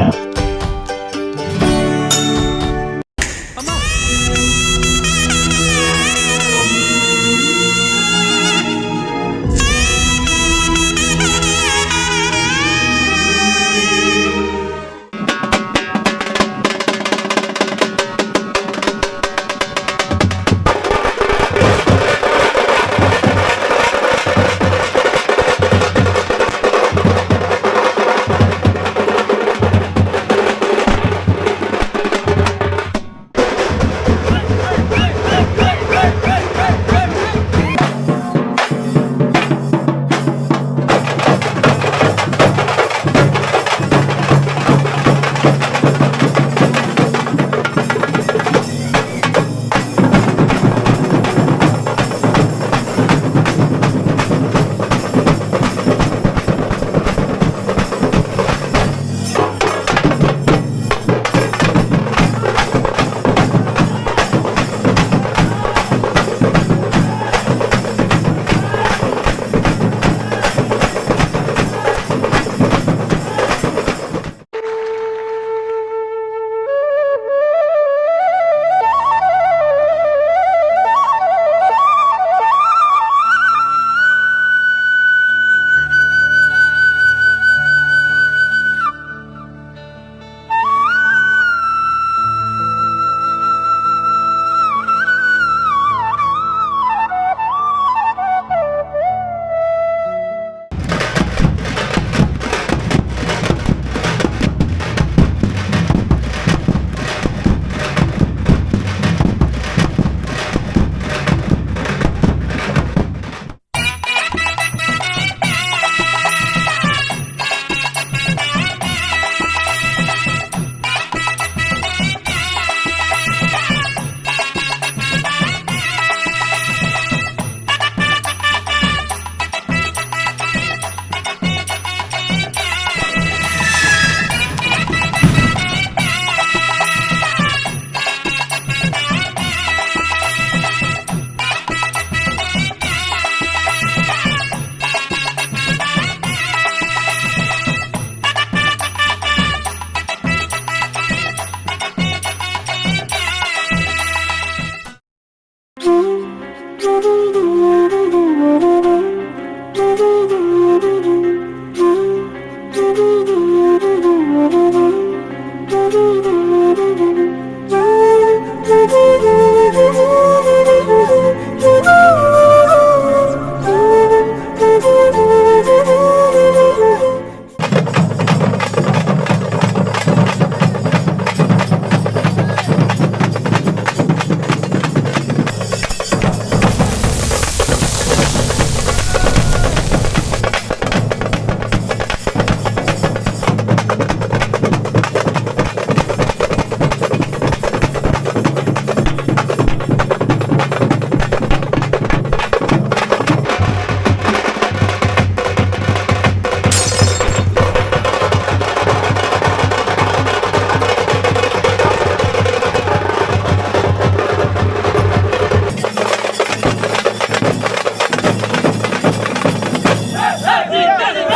Yeah.